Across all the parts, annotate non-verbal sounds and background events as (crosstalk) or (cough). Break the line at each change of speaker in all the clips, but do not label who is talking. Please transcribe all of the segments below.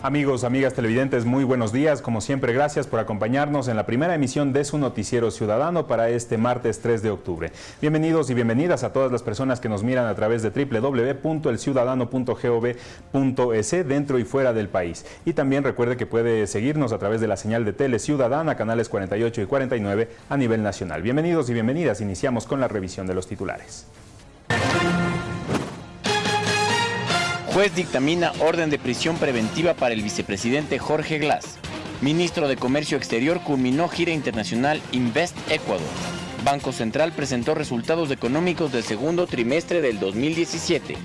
Amigos, amigas televidentes, muy buenos días. Como siempre, gracias por acompañarnos en la primera emisión de su noticiero ciudadano para este martes 3 de octubre. Bienvenidos y bienvenidas a todas las personas que nos miran a través de www.elciudadano.gov.es dentro y fuera del país. Y también recuerde que puede seguirnos a través de la señal de Tele Ciudadana, canales 48 y 49 a nivel nacional. Bienvenidos y bienvenidas. Iniciamos con la revisión de los titulares.
Juez dictamina orden de prisión preventiva para el vicepresidente Jorge Glass. Ministro de Comercio Exterior culminó gira internacional Invest Ecuador. Banco Central presentó resultados económicos del segundo trimestre del 2017.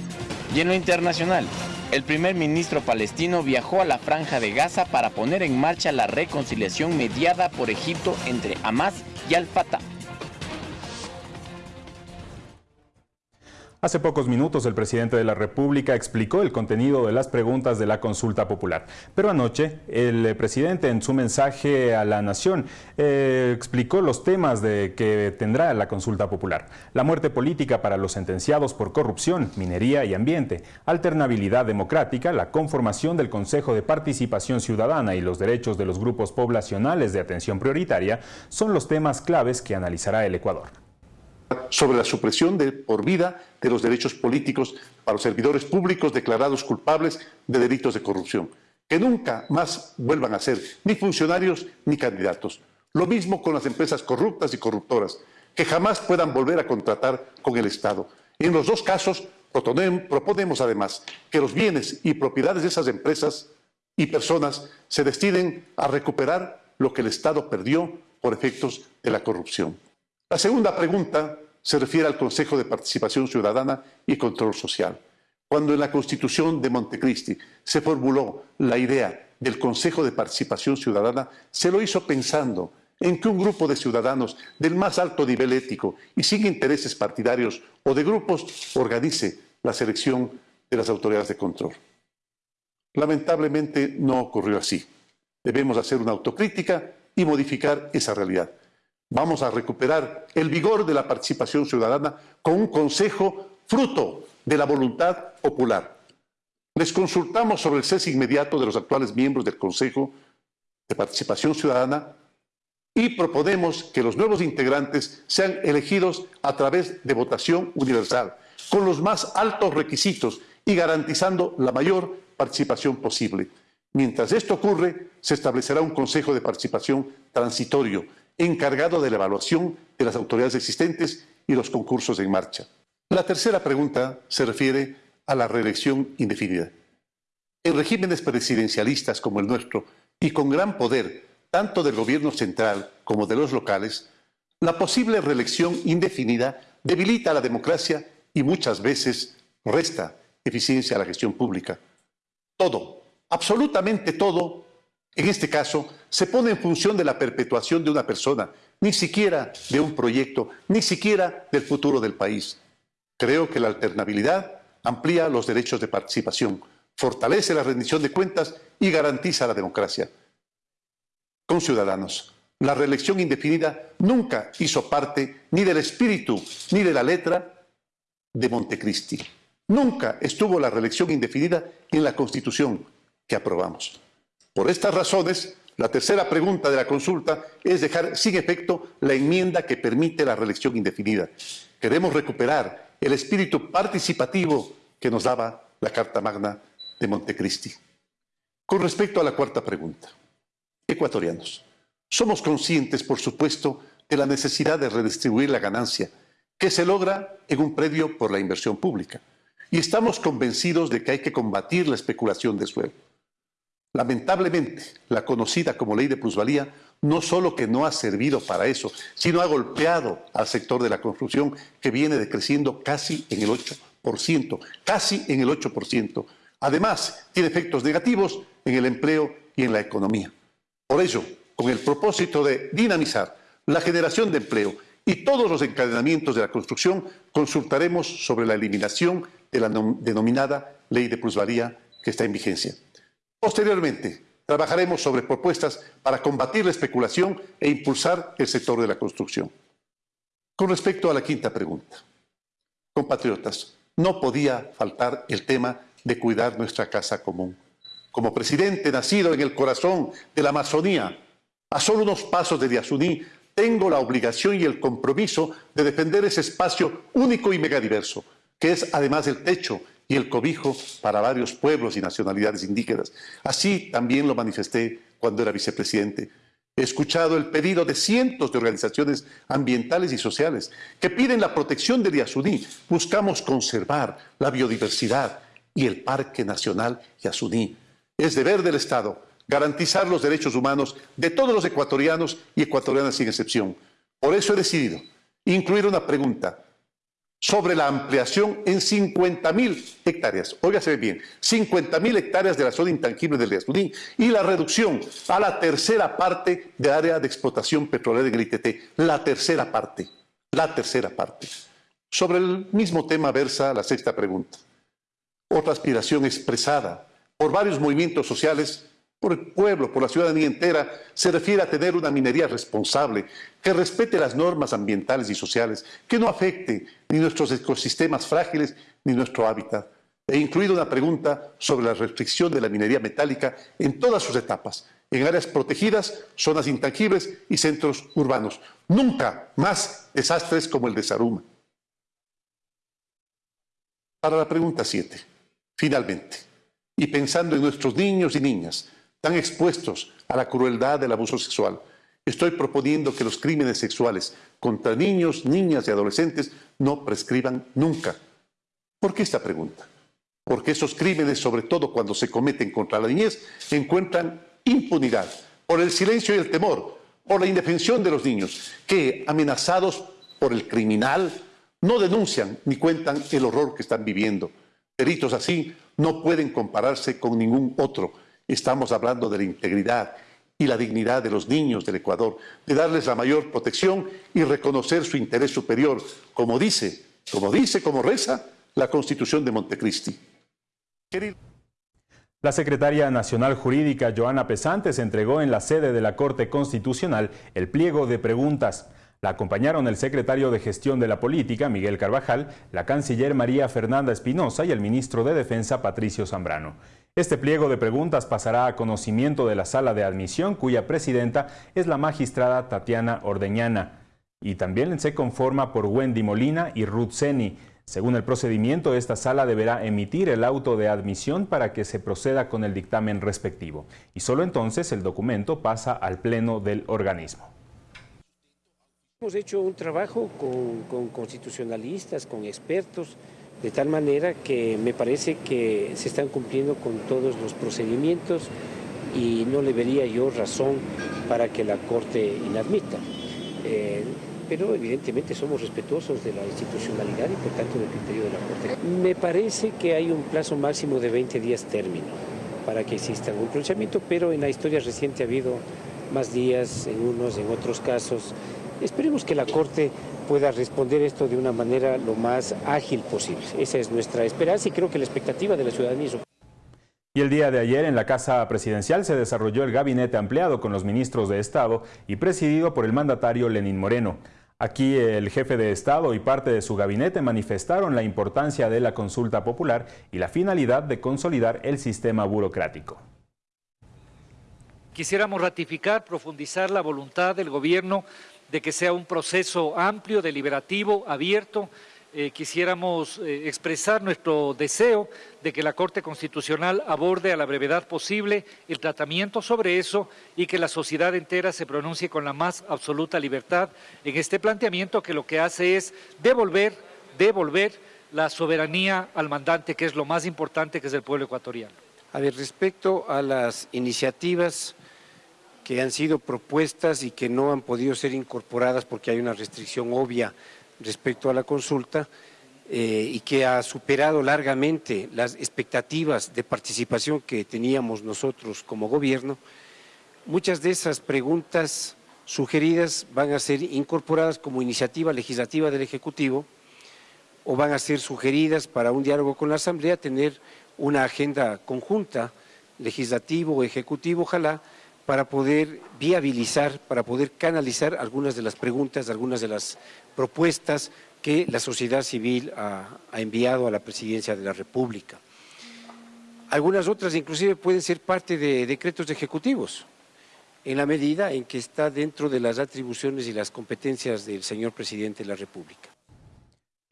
Y en lo internacional, el primer ministro palestino viajó a la franja de Gaza para poner en marcha la reconciliación mediada por Egipto entre Hamas y Al-Fatah.
Hace pocos minutos el presidente de la República explicó el contenido de las preguntas de la consulta popular. Pero anoche el presidente en su mensaje a la nación eh, explicó los temas de que tendrá la consulta popular. La muerte política para los sentenciados por corrupción, minería y ambiente, alternabilidad democrática, la conformación del Consejo de Participación Ciudadana y los derechos de los grupos poblacionales de atención prioritaria son los temas claves que analizará el Ecuador
sobre la supresión de por vida de los derechos políticos para los servidores públicos declarados culpables de delitos de corrupción, que nunca más vuelvan a ser ni funcionarios ni candidatos. Lo mismo con las empresas corruptas y corruptoras, que jamás puedan volver a contratar con el Estado. Y en los dos casos proponemos además que los bienes y propiedades de esas empresas y personas se destinen a recuperar lo que el Estado perdió por efectos de la corrupción. La segunda pregunta se refiere al Consejo de Participación Ciudadana y Control Social. Cuando en la Constitución de Montecristi se formuló la idea del Consejo de Participación Ciudadana, se lo hizo pensando en que un grupo de ciudadanos del más alto nivel ético y sin intereses partidarios o de grupos organice la selección de las autoridades de control. Lamentablemente no ocurrió así. Debemos hacer una autocrítica y modificar esa realidad. Vamos a recuperar el vigor de la participación ciudadana con un consejo fruto de la voluntad popular. Les consultamos sobre el cese inmediato de los actuales miembros del Consejo de Participación Ciudadana y proponemos que los nuevos integrantes sean elegidos a través de votación universal, con los más altos requisitos y garantizando la mayor participación posible. Mientras esto ocurre, se establecerá un Consejo de Participación transitorio encargado de la evaluación de las autoridades existentes y los concursos en marcha. La tercera pregunta se refiere a la reelección indefinida. En regímenes presidencialistas como el nuestro y con gran poder tanto del gobierno central como de los locales, la posible reelección indefinida debilita la democracia y muchas veces resta eficiencia a la gestión pública. Todo, absolutamente todo, en este caso, se pone en función de la perpetuación de una persona, ni siquiera de un proyecto, ni siquiera del futuro del país. Creo que la alternabilidad amplía los derechos de participación, fortalece la rendición de cuentas y garantiza la democracia. Con ciudadanos, la reelección indefinida nunca hizo parte ni del espíritu ni de la letra de Montecristi. Nunca estuvo la reelección indefinida en la Constitución que aprobamos. Por estas razones, la tercera pregunta de la consulta es dejar sin efecto la enmienda que permite la reelección indefinida. Queremos recuperar el espíritu participativo que nos daba la Carta Magna de Montecristi. Con respecto a la cuarta pregunta, ecuatorianos, somos conscientes, por supuesto, de la necesidad de redistribuir la ganancia que se logra en un predio por la inversión pública. Y estamos convencidos de que hay que combatir la especulación de suelo. Lamentablemente, la conocida como ley de plusvalía no solo que no ha servido para eso, sino ha golpeado al sector de la construcción que viene decreciendo casi en el 8%, casi en el 8%. Además, tiene efectos negativos en el empleo y en la economía. Por ello, con el propósito de dinamizar la generación de empleo y todos los encadenamientos de la construcción, consultaremos sobre la eliminación de la denominada ley de plusvalía que está en vigencia. Posteriormente, trabajaremos sobre propuestas para combatir la especulación e impulsar el sector de la construcción. Con respecto a la quinta pregunta, compatriotas, no podía faltar el tema de cuidar nuestra casa común. Como presidente nacido en el corazón de la Amazonía, a solo unos pasos de Diasuní, tengo la obligación y el compromiso de defender ese espacio único y megadiverso, que es además el techo y el cobijo para varios pueblos y nacionalidades indígenas. Así también lo manifesté cuando era vicepresidente. He escuchado el pedido de cientos de organizaciones ambientales y sociales que piden la protección de Yasuní. Buscamos conservar la biodiversidad y el Parque Nacional Yasuní. Es deber del Estado garantizar los derechos humanos de todos los ecuatorianos y ecuatorianas sin excepción. Por eso he decidido incluir una pregunta sobre la ampliación en 50.000 hectáreas. Óigase bien, 50.000 hectáreas de la zona intangible del Yasuní y la reducción a la tercera parte de área de explotación petrolera en el ITT. La tercera parte, la tercera parte. Sobre el mismo tema versa la sexta pregunta. Otra aspiración expresada por varios movimientos sociales por el pueblo, por la ciudadanía entera, se refiere a tener una minería responsable, que respete las normas ambientales y sociales, que no afecte ni nuestros ecosistemas frágiles ni nuestro hábitat. He incluido una pregunta sobre la restricción de la minería metálica en todas sus etapas, en áreas protegidas, zonas intangibles y centros urbanos. Nunca más desastres como el de Saruma. Para la pregunta 7, finalmente, y pensando en nuestros niños y niñas, están expuestos a la crueldad del abuso sexual. Estoy proponiendo que los crímenes sexuales contra niños, niñas y adolescentes no prescriban nunca. ¿Por qué esta pregunta? Porque esos crímenes, sobre todo cuando se cometen contra la niñez, encuentran impunidad por el silencio y el temor, por la indefensión de los niños, que, amenazados por el criminal, no denuncian ni cuentan el horror que están viviendo. Delitos así no pueden compararse con ningún otro Estamos hablando de la integridad y la dignidad de los niños del Ecuador, de darles la mayor protección y reconocer su interés superior, como dice, como dice, como reza la Constitución de Montecristi.
La secretaria nacional jurídica Joana Pesantes entregó en la sede de la Corte Constitucional el pliego de preguntas. La acompañaron el secretario de Gestión de la Política, Miguel Carvajal, la canciller María Fernanda Espinosa y el ministro de Defensa, Patricio Zambrano. Este pliego de preguntas pasará a conocimiento de la sala de admisión, cuya presidenta es la magistrada Tatiana Ordeñana. Y también se conforma por Wendy Molina y Ruth Seni. Según el procedimiento, esta sala deberá emitir el auto de admisión para que se proceda con el dictamen respectivo. Y solo entonces el documento pasa al pleno del organismo.
Hemos hecho un trabajo con, constitucionalistas, con expertos, de tal manera que me parece que se están cumpliendo con todos los procedimientos y no le vería yo razón para que la Corte inadmita. Eh, pero evidentemente somos respetuosos de la institucionalidad y por tanto del criterio de la Corte. Me parece que hay un plazo máximo de 20 días término para que exista un pronunciamiento, pero en la historia reciente ha habido más días en unos, en otros casos. Esperemos que la Corte pueda responder esto de una manera lo más ágil posible. Esa es nuestra esperanza y creo que la expectativa de la ciudadanía es...
Y el día de ayer en la Casa Presidencial se desarrolló el gabinete ampliado con los ministros de Estado y presidido por el mandatario Lenín Moreno. Aquí el jefe de Estado y parte de su gabinete manifestaron la importancia de la consulta popular y la finalidad de consolidar el sistema burocrático.
Quisiéramos ratificar, profundizar la voluntad del gobierno de que sea un proceso amplio, deliberativo, abierto. Eh, quisiéramos eh, expresar nuestro deseo de que la Corte Constitucional aborde a la brevedad posible el tratamiento sobre eso y que la sociedad entera se pronuncie con la más absoluta libertad en este planteamiento que lo que hace es devolver, devolver la soberanía al mandante, que es lo más importante, que es el pueblo ecuatoriano.
A ver, respecto a las iniciativas que han sido propuestas y que no han podido ser incorporadas porque hay una restricción obvia respecto a la consulta eh, y que ha superado largamente las expectativas de participación que teníamos nosotros como gobierno, muchas de esas preguntas sugeridas van a ser incorporadas como iniciativa legislativa del Ejecutivo o van a ser sugeridas para un diálogo con la Asamblea, tener una agenda conjunta, legislativo ejecutivo, ojalá, para poder viabilizar, para poder canalizar algunas de las preguntas, algunas de las propuestas que la sociedad civil ha, enviado a la Presidencia de la República. Algunas otras inclusive pueden ser parte de decretos ejecutivos, en la medida en que está dentro de las atribuciones y las competencias del señor presidente de la República.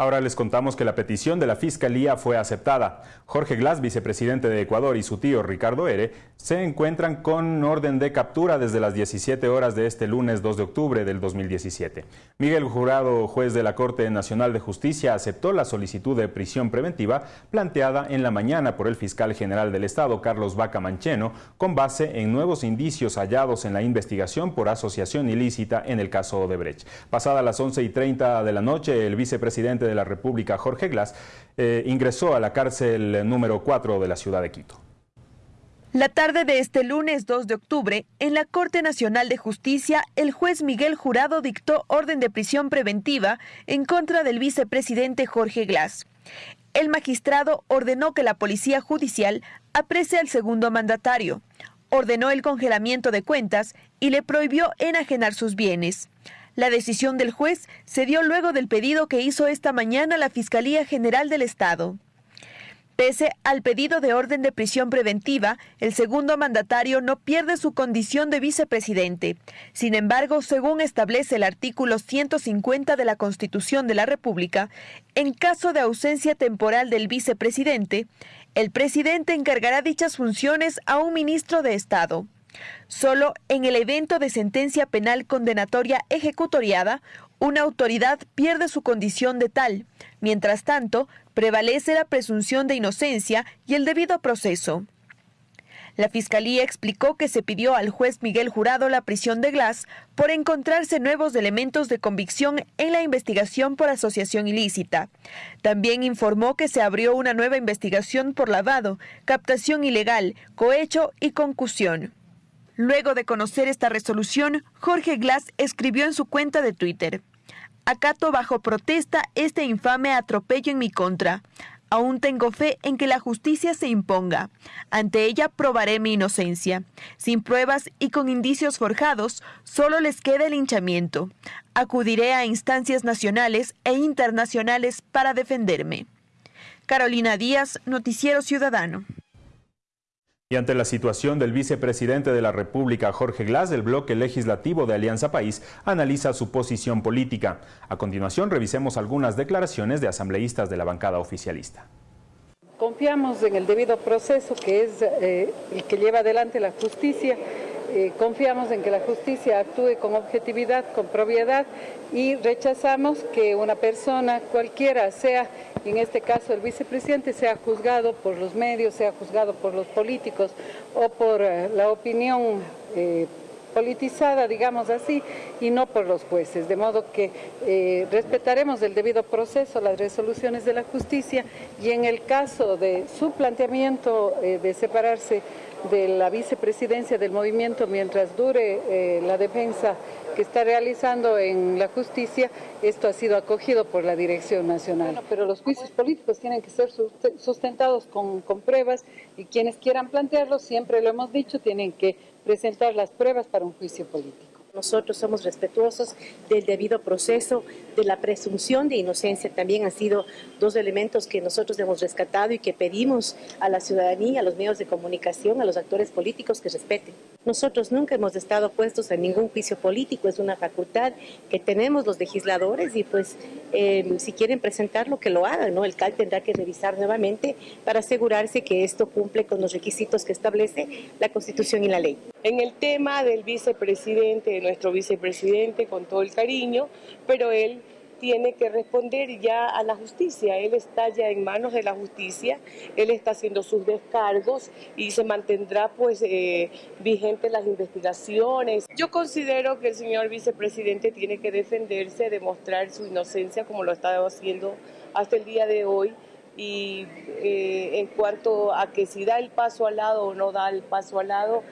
Ahora les contamos que la petición de la Fiscalía fue aceptada. Jorge Glass, vicepresidente de Ecuador, y su tío Ricardo Ere se encuentran con orden de captura desde las 17 horas de este lunes 2 de octubre del 2017. Miguel Jurado, juez de la Corte Nacional de Justicia, aceptó la solicitud de prisión preventiva planteada en la mañana por el fiscal general del Estado, Carlos Vaca Mancheno, con base en nuevos indicios hallados en la investigación por asociación ilícita en el caso Odebrecht. Pasada las 11 y 30 de la noche, el vicepresidente de la República, Jorge Glass, eh, ingresó a la cárcel número 4 de la ciudad de Quito.
La tarde de este lunes 2 de octubre, en la Corte Nacional de Justicia, el juez Miguel Jurado dictó orden de prisión preventiva en contra del vicepresidente Jorge Glass. El magistrado ordenó que la Policía Judicial aprecie al segundo mandatario, ordenó el congelamiento de cuentas y le prohibió enajenar sus bienes. La decisión del juez se dio luego del pedido que hizo esta mañana la Fiscalía General del Estado. Pese al pedido de orden de prisión preventiva, el segundo mandatario no pierde su condición de vicepresidente. Sin embargo, según establece el artículo 150 de la Constitución de la República, en caso de ausencia temporal del vicepresidente, el presidente encargará dichas funciones a un ministro de Estado. Solo en el evento de sentencia penal condenatoria ejecutoriada, una autoridad pierde su condición de tal. Mientras tanto, prevalece la presunción de inocencia y el debido proceso. La Fiscalía explicó que se pidió al juez Miguel Jurado la prisión de Glass por encontrarse nuevos elementos de convicción en la investigación por asociación ilícita. También informó que se abrió una nueva investigación por lavado, captación ilegal, cohecho y concusión. Luego de conocer esta resolución, Jorge Glass escribió en su cuenta de Twitter, Acato bajo protesta este infame atropello en mi contra. Aún tengo fe en que la justicia se imponga. Ante ella probaré mi inocencia. Sin pruebas y con indicios forjados, solo les queda el hinchamiento. Acudiré a instancias nacionales e internacionales para defenderme. Carolina Díaz, Noticiero Ciudadano.
Y ante la situación del vicepresidente de la República, Jorge Glass, el bloque legislativo de Alianza País analiza su posición política. A continuación, revisemos algunas declaraciones de asambleístas de la bancada oficialista.
Confiamos en el debido proceso que es eh, el que lleva adelante la justicia eh, confiamos en que la justicia actúe con objetividad, con propiedad y rechazamos que una persona cualquiera sea, en este caso el vicepresidente, sea juzgado por los medios, sea juzgado por los políticos o por eh, la opinión eh, politizada, digamos así, y no por los jueces. De modo que respetaremos el debido proceso, las resoluciones de la justicia y en el caso de su planteamiento de separarse de la vicepresidencia del movimiento mientras dure eh, la defensa que está realizando en la justicia, esto ha sido acogido por la Dirección Nacional. pero los juicios políticos tienen que ser sustentados con, con pruebas y quienes quieran plantearlos, siempre lo hemos dicho, tienen que presentar las pruebas para un juicio político.
Nosotros somos respetuosos del debido proceso, de la presunción de inocencia. También han sido dos elementos que nosotros hemos rescatado y que pedimos a la ciudadanía, a los medios de comunicación, a los actores políticos que respeten. Nosotros nunca hemos estado puestos en ningún juicio político, es una facultad que tenemos los legisladores y pues eh, si quieren presentarlo que lo hagan, ¿no? El CAL tendrá que revisar nuevamente para asegurarse que esto cumple con los requisitos que establece la Constitución y la ley.
En el tema del vicepresidente, de nuestro vicepresidente, con todo el cariño, pero él tiene que responder ya a la justicia. Él está ya en manos de la justicia, él está haciendo sus descargos y se mantendrá pues eh, vigente las investigaciones. Yo considero que el señor vicepresidente tiene que defenderse, demostrar su inocencia como lo estado haciendo hasta el día de hoy y eh, en cuanto a que si da el paso al lado o no da el paso al lado,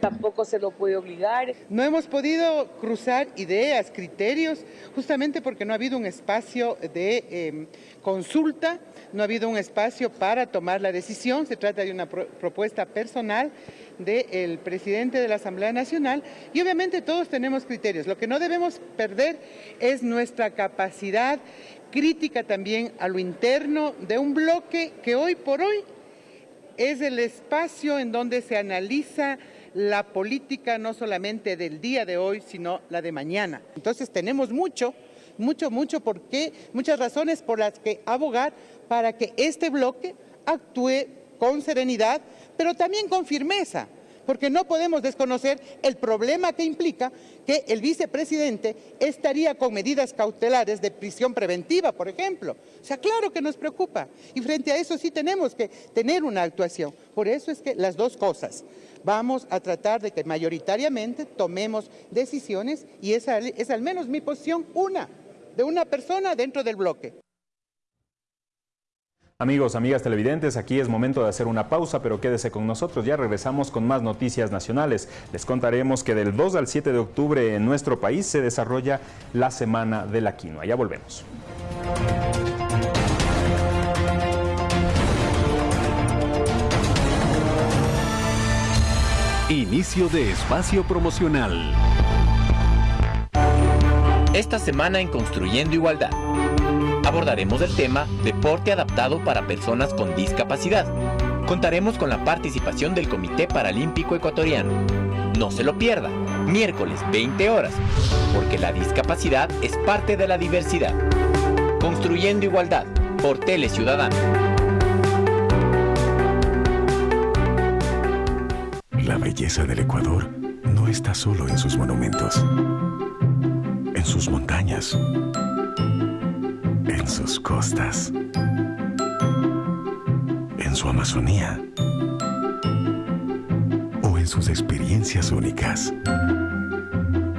tampoco se lo puede obligar.
No hemos podido cruzar ideas, criterios, justamente porque no ha habido un espacio de em, consulta, no ha habido un espacio para tomar la decisión, se trata de una propuesta personal del presidente de la Asamblea Nacional y obviamente todos tenemos criterios. Lo que no debemos perder es nuestra capacidad crítica también a lo interno de un bloque que hoy por hoy es el espacio en donde se analiza la política no solamente del día de hoy, sino la de mañana. Entonces tenemos mucho, mucho, mucho por qué, muchas razones por las que abogar para que este bloque actúe con serenidad, pero también con firmeza porque no podemos desconocer el problema que implica que el vicepresidente estaría con medidas cautelares de prisión preventiva, por ejemplo. O sea, claro que nos preocupa. Y frente a eso sí tenemos que tener una actuación. Por eso es que las dos cosas. Vamos a tratar de que mayoritariamente tomemos decisiones y esa es al menos mi posición, una, de una persona dentro del bloque.
Amigos, amigas televidentes, aquí es momento de hacer una pausa, pero quédese con nosotros, ya regresamos con más noticias nacionales. Les contaremos que del 2 al 7 de octubre en nuestro país se desarrolla la Semana de la Quinoa. Ya volvemos.
Inicio de espacio promocional.
Esta semana en Construyendo Igualdad abordaremos el tema Deporte adaptado para personas con discapacidad. Contaremos con la participación del Comité Paralímpico Ecuatoriano. No se lo pierda, miércoles 20 horas, porque la discapacidad es parte de la diversidad. Construyendo Igualdad, por Tele Ciudadano.
La belleza del Ecuador no está solo en sus monumentos, en sus montañas sus costas, en su Amazonía o en sus experiencias únicas.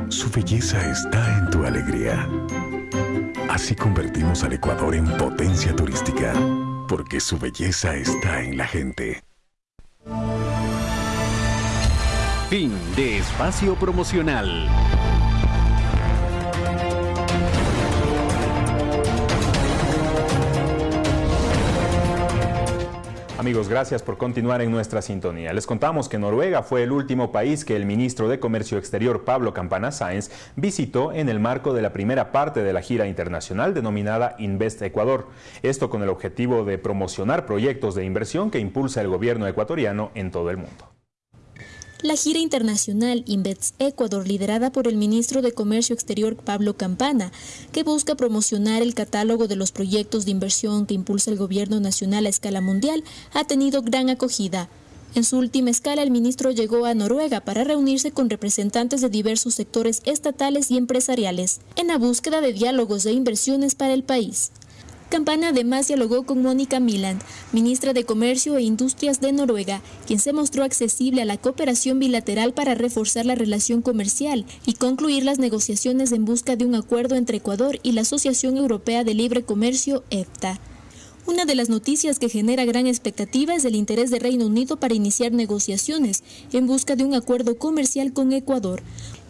Su belleza está en tu alegría. Así convertimos al Ecuador en potencia turística, porque su belleza está en la gente. Fin de espacio promocional.
Amigos, gracias por continuar en nuestra sintonía. Les contamos que Noruega fue el último país que el ministro de Comercio Exterior Pablo Campana Sáenz visitó en el marco de la primera parte de la gira internacional denominada Invest Ecuador. Esto con el objetivo de promocionar proyectos de inversión que impulsa el gobierno ecuatoriano en todo el mundo.
La gira internacional Invets Ecuador, liderada por el ministro de Comercio Exterior Pablo Campana, que busca promocionar el catálogo de los proyectos de inversión que impulsa el gobierno nacional a escala mundial, ha tenido gran acogida. En su última escala, el ministro llegó a Noruega para reunirse con representantes de diversos sectores estatales y empresariales, en la búsqueda de diálogos de inversiones para el país. Campana además dialogó con Mónica Miland, ministra de Comercio e Industrias de Noruega, quien se mostró accesible a la cooperación bilateral para reforzar la relación comercial y concluir las negociaciones en busca de un acuerdo entre Ecuador y la Asociación Europea de Libre Comercio, EFTA. Una de las noticias que genera gran expectativa es el interés de Reino Unido para iniciar negociaciones en busca de un acuerdo comercial con Ecuador.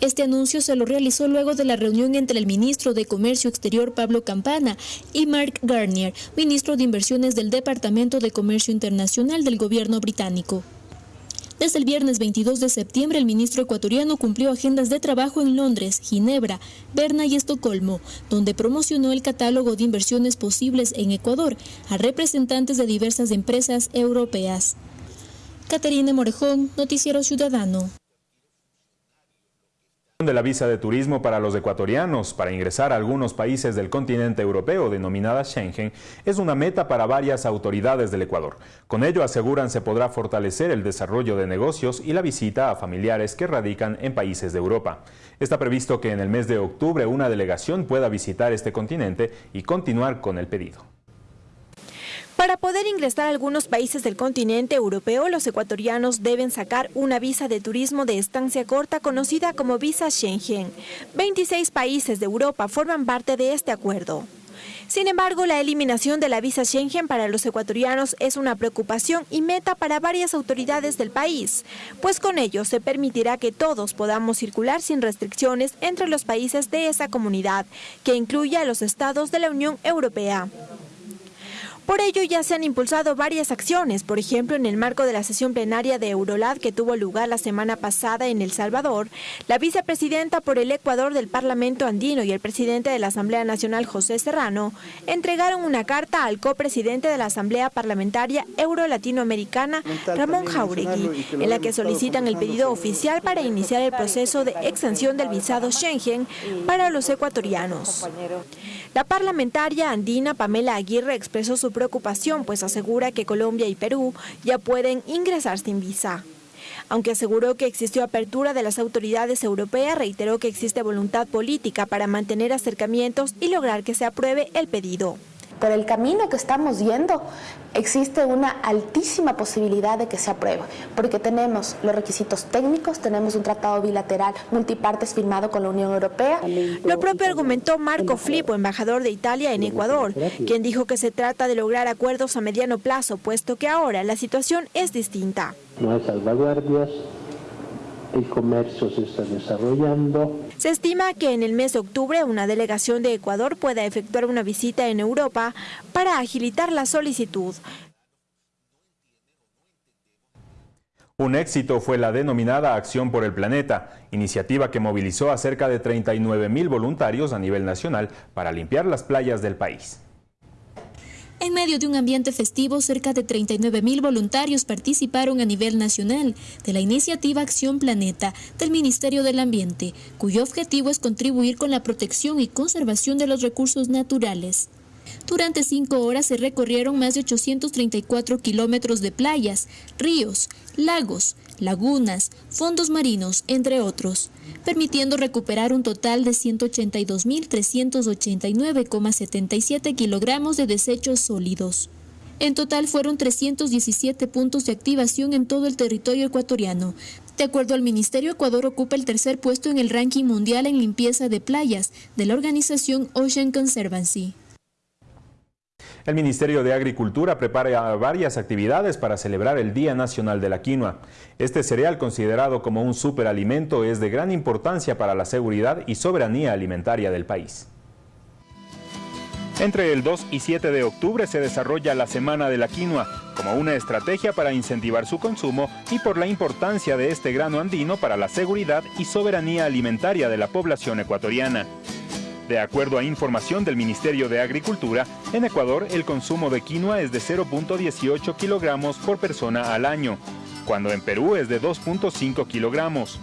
Este anuncio se lo realizó luego de la reunión entre el ministro de Comercio Exterior Pablo Campana y Mark Garnier, ministro de Inversiones del Departamento de Comercio Internacional del gobierno británico. Desde el viernes 22 de septiembre, el ministro ecuatoriano cumplió agendas de trabajo en Londres, Ginebra, Berna y Estocolmo, donde promocionó el catálogo de inversiones posibles en Ecuador a representantes de diversas empresas europeas. Caterina Morejón, Noticiero Ciudadano
de la visa de turismo para los ecuatorianos para ingresar a algunos países del continente europeo denominada Schengen es una meta para varias autoridades del Ecuador. Con ello aseguran se podrá fortalecer el desarrollo de negocios y la visita a familiares que radican en países de Europa. Está previsto que en el mes de octubre una delegación pueda visitar este continente y continuar con el pedido.
Para poder ingresar a algunos países del continente europeo, los ecuatorianos deben sacar una visa de turismo de estancia corta conocida como visa Schengen. 26 países de Europa forman parte de este acuerdo. Sin embargo, la eliminación de la visa Schengen para los ecuatorianos es una preocupación y meta para varias autoridades del país, pues con ello se permitirá que todos podamos circular sin restricciones entre los países de esa comunidad, que incluye a los estados de la Unión Europea.
Por ello ya se han impulsado varias acciones, por ejemplo en el marco de la sesión plenaria de Eurolad que tuvo lugar la semana pasada en El Salvador, la vicepresidenta por el Ecuador del Parlamento Andino y el presidente de la Asamblea Nacional José Serrano entregaron una carta al copresidente de la Asamblea Parlamentaria Euro-Latinoamericana Ramón Jauregui, en la que solicitan el pedido oficial para iniciar el proceso de extensión del visado Schengen para los ecuatorianos. La parlamentaria andina Pamela Aguirre expresó su preocupación, pues asegura que Colombia y Perú ya pueden ingresar sin visa. Aunque aseguró que existió apertura de las autoridades europeas, reiteró que existe voluntad política para mantener acercamientos y lograr que se apruebe el pedido.
Por el camino que estamos yendo, existe una altísima posibilidad de que se apruebe, porque tenemos los requisitos técnicos, tenemos un tratado bilateral multipartes firmado con la Unión Europea.
Lo propio argumentó Marco Flippo, embajador de Italia en Ecuador, quien dijo que se trata de lograr acuerdos a mediano plazo, puesto que ahora la situación es distinta.
No hay salvaguardias, el comercio se está desarrollando.
Se estima que en el mes de octubre una delegación de Ecuador pueda efectuar una visita en Europa para agilitar la solicitud.
Un éxito fue la denominada Acción por el Planeta, iniciativa que movilizó a cerca de 39 mil voluntarios a nivel nacional para limpiar las playas del país.
En medio de un ambiente festivo, cerca de 39 mil voluntarios participaron a nivel nacional de la iniciativa Acción Planeta del Ministerio del Ambiente, cuyo objetivo es contribuir con la protección y conservación de los recursos naturales. Durante cinco horas se recorrieron más de 834 kilómetros de playas, ríos, lagos, lagunas, fondos marinos, entre otros, permitiendo recuperar un total de 182.389,77 kilogramos de desechos sólidos. En total fueron 317 puntos de activación en todo el territorio ecuatoriano. De acuerdo al Ministerio, Ecuador ocupa el tercer puesto en el ranking mundial en limpieza de playas de la organización Ocean Conservancy.
El Ministerio de Agricultura prepara varias actividades para celebrar el Día Nacional de la Quinoa. Este cereal, considerado como un superalimento, es de gran importancia para la seguridad y soberanía alimentaria del país. Entre el 2 y 7 de octubre se desarrolla la Semana de la Quinoa, como una estrategia para incentivar su consumo y por la importancia de este grano andino para la seguridad y soberanía alimentaria de la población ecuatoriana. De acuerdo a información del Ministerio de Agricultura, en Ecuador el consumo de quinoa es de 0.18 kilogramos por persona al año, cuando en Perú es de 2.5 kilogramos.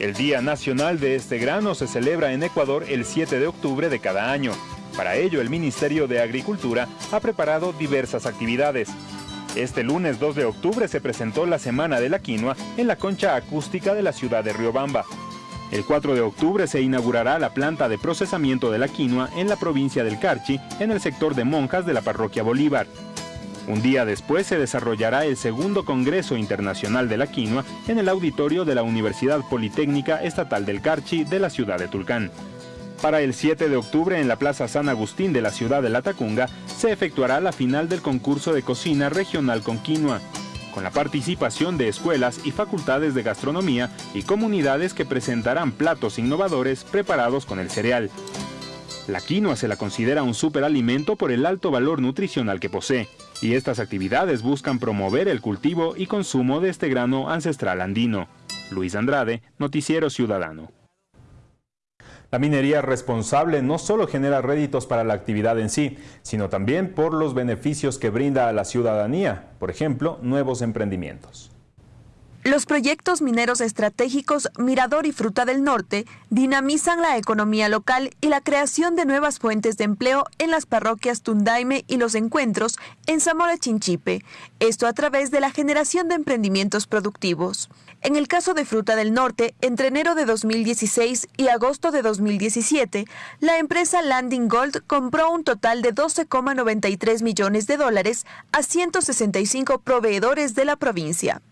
El Día Nacional de este grano se celebra en Ecuador el 7 de octubre de cada año. Para ello, el Ministerio de Agricultura ha preparado diversas actividades. Este lunes 2 de octubre se presentó la Semana de la Quinoa en la concha acústica de la ciudad de Riobamba. El 4 de octubre se inaugurará la planta de procesamiento de la quinoa en la provincia del Carchi, en el sector de monjas de la parroquia Bolívar. Un día después se desarrollará el segundo Congreso Internacional de la Quinoa en el auditorio de la Universidad Politécnica Estatal del Carchi de la ciudad de Tulcán. Para el 7 de octubre en la Plaza San Agustín de la ciudad de La Tacunga se efectuará la final del concurso de cocina regional con quinoa con la participación de escuelas y facultades de gastronomía y comunidades que presentarán platos innovadores preparados con el cereal. La quinoa se la considera un superalimento por el alto valor nutricional que posee, y estas actividades buscan promover el cultivo y consumo de este grano ancestral andino. Luis Andrade, Noticiero Ciudadano. La minería responsable no solo genera réditos para la actividad en sí, sino también por los beneficios que brinda a la ciudadanía, por ejemplo, nuevos emprendimientos.
Los proyectos mineros estratégicos Mirador y Fruta del Norte dinamizan la economía local y la creación de nuevas fuentes de empleo en las parroquias Tundaime y Los Encuentros en Zamora Chinchipe, esto a través de la generación de emprendimientos productivos. En el caso de Fruta del Norte, entre enero de 2016 y agosto de 2017, la empresa Landing Gold compró un total de 12,93 millones de dólares a 165 proveedores de la provincia.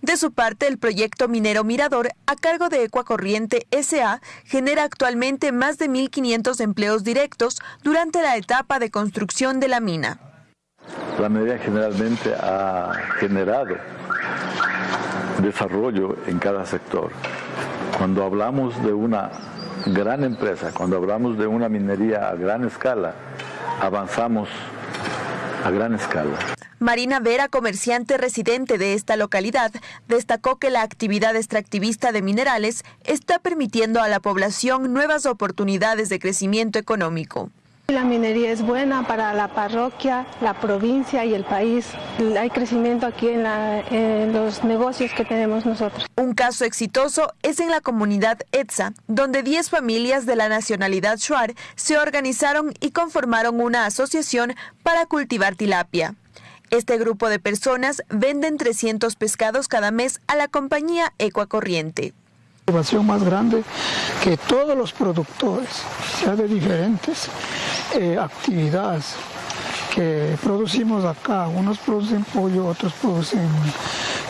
De su parte, el proyecto minero Mirador, a cargo de Ecuacorriente SA, genera actualmente más de 1.500 empleos directos durante la etapa de construcción de la mina.
La minería generalmente ha generado desarrollo en cada sector. Cuando hablamos de una gran empresa, cuando hablamos de una minería a gran escala, avanzamos a gran escala.
Marina Vera, comerciante residente de esta localidad, destacó que la actividad extractivista de minerales está permitiendo a la población nuevas oportunidades de crecimiento económico.
La minería es buena para la parroquia, la provincia y el país. Hay crecimiento aquí en, los negocios que tenemos nosotros.
Un caso exitoso es en la comunidad Etza, donde 10 familias de la nacionalidad Shuar se organizaron y conformaron una asociación para cultivar tilapia. Este grupo de personas venden 300 pescados cada mes a la compañía Ecuacorriente.
Innovación más grande que todos los productores, sea de diferentes eh, actividades que producimos acá, unos producen pollo, otros producen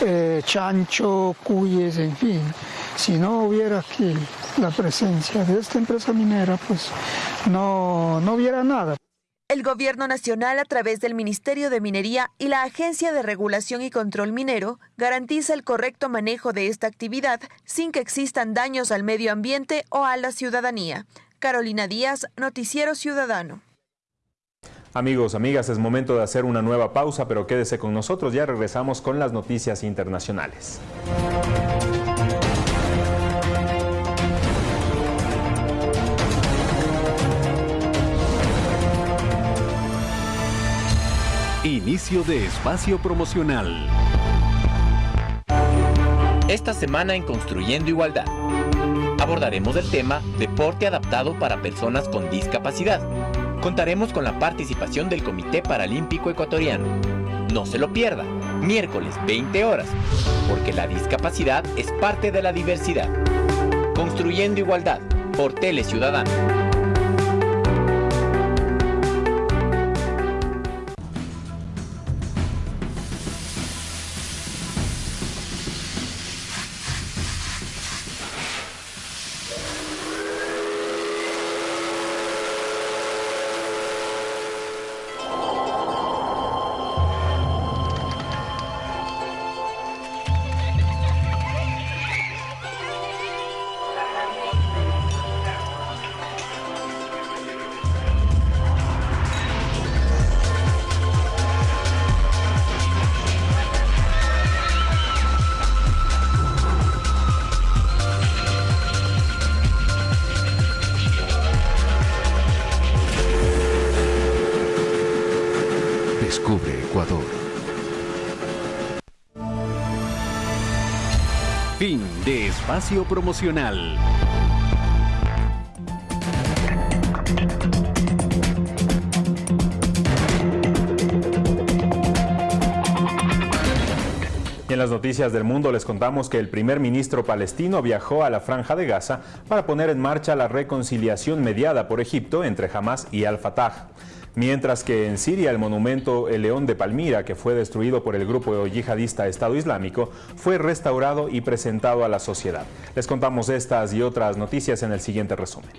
eh, chancho, cuyes, en fin. Si no hubiera aquí la presencia de esta empresa minera, pues no, no hubiera nada.
El Gobierno Nacional, a través del Ministerio de Minería y la Agencia de Regulación y Control Minero, garantiza el correcto manejo de esta actividad sin que existan daños al medio ambiente o a la ciudadanía. Carolina Díaz, Noticiero Ciudadano.
Amigos, amigas, es momento de hacer una nueva pausa, pero quédese con nosotros, ya regresamos con las noticias internacionales.
Inicio de espacio promocional.
Esta semana en Construyendo Igualdad abordaremos el tema Deporte adaptado para personas con discapacidad. Contaremos con la participación del Comité Paralímpico Ecuatoriano. No se lo pierda, miércoles 20 horas, porque la discapacidad es parte de la diversidad. Construyendo Igualdad, por Tele Ciudadano.
En las noticias del mundo les contamos que el primer ministro palestino viajó a la Franja de Gaza para poner en marcha la reconciliación mediada por Egipto entre Hamas y Al-Fatah. Mientras que en Siria el monumento El León de Palmira, que fue destruido por el grupo yihadista Estado Islámico, fue restaurado y presentado a la sociedad. Les contamos estas y otras noticias en el siguiente resumen.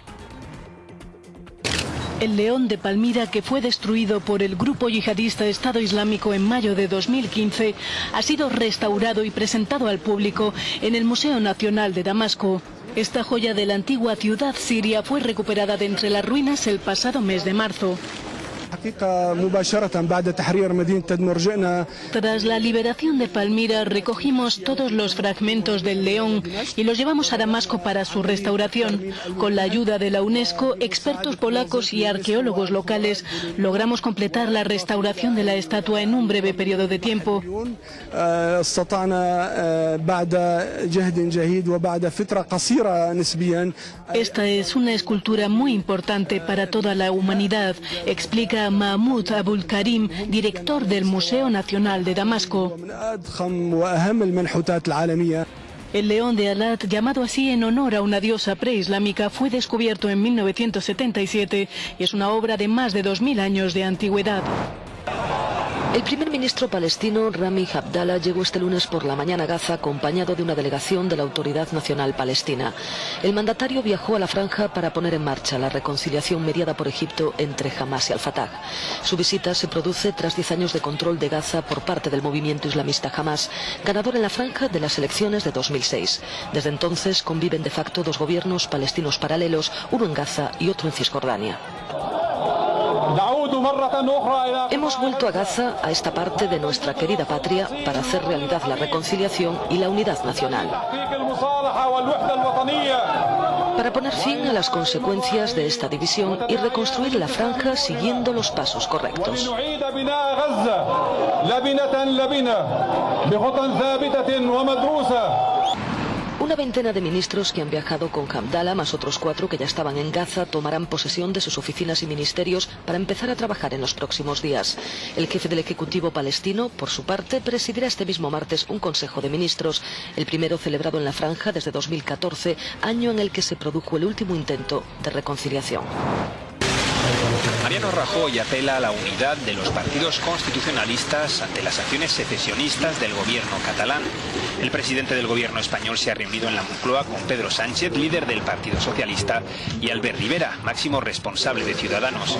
El León de Palmira, que fue destruido por el grupo yihadista Estado Islámico en mayo de 2015, ha sido restaurado y presentado al público en el Museo Nacional de Damasco. Esta joya de la antigua ciudad siria fue recuperada de entre las ruinas el pasado mes de marzo. Tras la liberación de Palmira recogimos todos los fragmentos del león y los llevamos a Damasco para su restauración. Con la ayuda de la UNESCO, expertos polacos y arqueólogos locales logramos completar la restauración de la estatua en un breve periodo de tiempo. Esta es una escultura muy importante para toda la humanidad, explica Mahmoud Abul Karim, director del Museo Nacional de Damasco. El león de Alat, llamado así en honor a una diosa preislámica, fue descubierto en 1977 y es una obra de más de 2.000 años de antigüedad.
El primer ministro palestino Rami Abdallah llegó este lunes por la mañana a Gaza acompañado de una delegación de la Autoridad Nacional Palestina. El mandatario viajó a la franja para poner en marcha la reconciliación mediada por Egipto entre Hamas y Al-Fatah. Su visita se produce tras 10 años de control de Gaza por parte del movimiento islamista Hamas, ganador en la franja de las elecciones de 2006. Desde entonces conviven de facto dos gobiernos palestinos paralelos, uno en Gaza y otro en Cisjordania. Hemos vuelto a Gaza, a esta parte de nuestra querida patria, para hacer realidad la reconciliación y la unidad nacional. Para poner fin a las consecuencias de esta división y reconstruir la franja siguiendo los pasos correctos. Una veintena de ministros que han viajado con Hamdallah, más otros cuatro que ya estaban en Gaza, tomarán posesión de sus oficinas y ministerios para empezar a trabajar en los próximos días. El jefe del Ejecutivo palestino, por su parte, presidirá este mismo martes un Consejo de Ministros, el primero celebrado en la franja desde 2014, año en el que se produjo el último intento de reconciliación.
Mariano Rajoy apela a la unidad de los partidos constitucionalistas ante las acciones secesionistas del gobierno catalán. El presidente del gobierno español se ha reunido en la Moncloa con Pedro Sánchez, líder del Partido Socialista, y Albert Rivera, máximo responsable de Ciudadanos.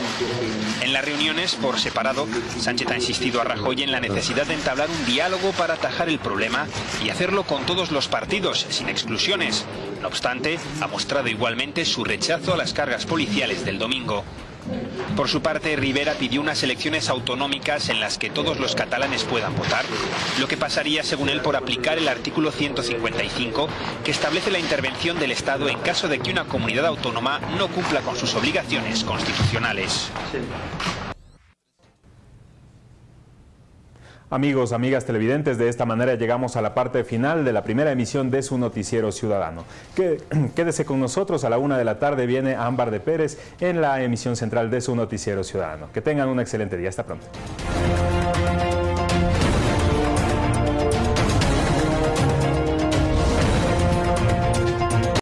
En las reuniones, por separado, Sánchez ha insistido a Rajoy en la necesidad de entablar un diálogo para atajar el problema y hacerlo con todos los partidos, sin exclusiones. No obstante, ha mostrado igualmente su rechazo a las cargas policiales del domingo. Por su parte, Rivera pidió unas elecciones autonómicas en las que todos los catalanes puedan votar, lo que pasaría, según él, por aplicar el artículo 155, que establece la intervención del Estado en caso de que una comunidad autónoma no cumpla con sus obligaciones constitucionales.
Amigos, amigas televidentes, de esta manera llegamos a la parte final de la primera emisión de su noticiero ciudadano. (clears throat) Quédese con nosotros, a la una de la tarde viene Ámbar de Pérez en la emisión central de su noticiero ciudadano. Que tengan un excelente día, hasta pronto.